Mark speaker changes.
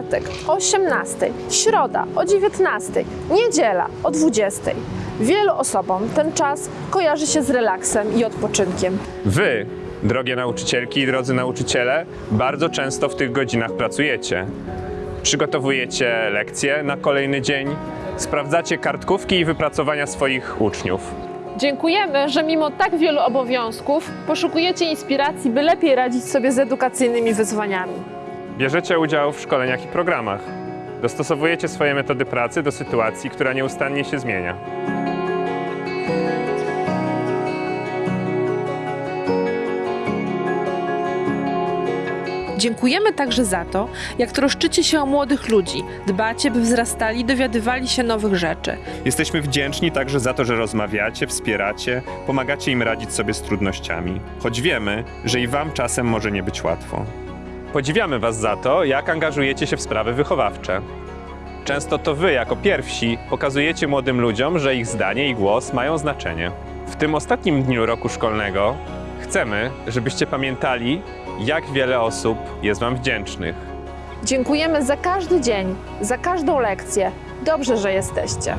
Speaker 1: czwartek o 18, środa o 19, niedziela o 20. Wielu osobom ten czas kojarzy się z relaksem i odpoczynkiem.
Speaker 2: Wy, drogie nauczycielki i drodzy nauczyciele, bardzo często w tych godzinach pracujecie. Przygotowujecie lekcje na kolejny dzień, sprawdzacie kartkówki i wypracowania swoich uczniów.
Speaker 1: Dziękujemy, że mimo tak wielu obowiązków poszukujecie inspiracji, by lepiej radzić sobie z edukacyjnymi wyzwaniami.
Speaker 2: Bierzecie udział w szkoleniach i programach. Dostosowujecie swoje metody pracy do sytuacji, która nieustannie się zmienia.
Speaker 1: Dziękujemy także za to, jak troszczycie się o młodych ludzi, dbacie, by wzrastali i dowiadywali się nowych rzeczy.
Speaker 2: Jesteśmy wdzięczni także za to, że rozmawiacie, wspieracie, pomagacie im radzić sobie z trudnościami, choć wiemy, że i Wam czasem może nie być łatwo. Podziwiamy Was za to, jak angażujecie się w sprawy wychowawcze. Często to Wy, jako pierwsi, pokazujecie młodym ludziom, że ich zdanie i głos mają znaczenie. W tym ostatnim dniu roku szkolnego chcemy, żebyście pamiętali, jak wiele osób jest Wam wdzięcznych.
Speaker 1: Dziękujemy za każdy dzień, za każdą lekcję. Dobrze, że jesteście.